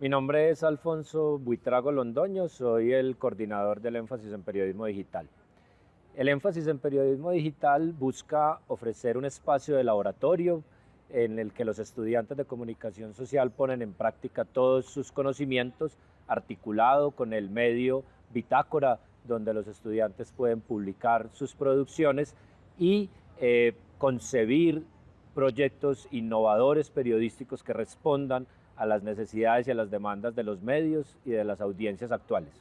Mi nombre es Alfonso Buitrago Londoño, soy el coordinador del énfasis en periodismo digital. El énfasis en periodismo digital busca ofrecer un espacio de laboratorio en el que los estudiantes de comunicación social ponen en práctica todos sus conocimientos articulado con el medio Bitácora, donde los estudiantes pueden publicar sus producciones y eh, concebir proyectos innovadores periodísticos que respondan a las necesidades y a las demandas de los medios y de las audiencias actuales.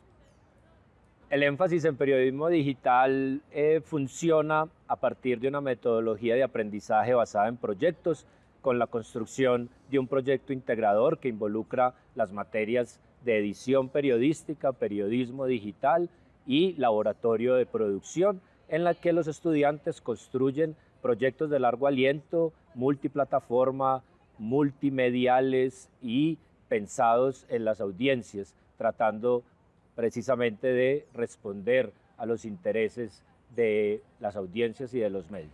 El énfasis en periodismo digital eh, funciona a partir de una metodología de aprendizaje basada en proyectos con la construcción de un proyecto integrador que involucra las materias de edición periodística, periodismo digital y laboratorio de producción, en la que los estudiantes construyen proyectos de largo aliento, multiplataforma, multimediales y pensados en las audiencias, tratando precisamente de responder a los intereses de las audiencias y de los medios.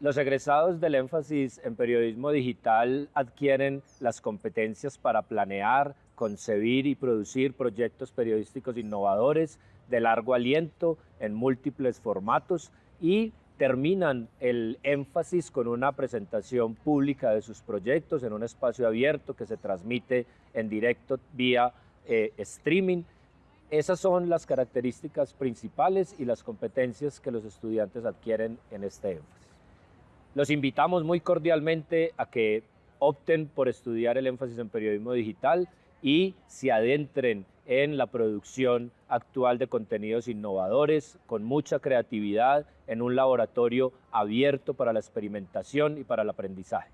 Los egresados del énfasis en periodismo digital adquieren las competencias para planear, concebir y producir proyectos periodísticos innovadores de largo aliento en múltiples formatos y terminan el énfasis con una presentación pública de sus proyectos en un espacio abierto que se transmite en directo vía eh, streaming. Esas son las características principales y las competencias que los estudiantes adquieren en este énfasis. Los invitamos muy cordialmente a que opten por estudiar el énfasis en periodismo digital y se adentren en la producción actual de contenidos innovadores, con mucha creatividad, en un laboratorio abierto para la experimentación y para el aprendizaje.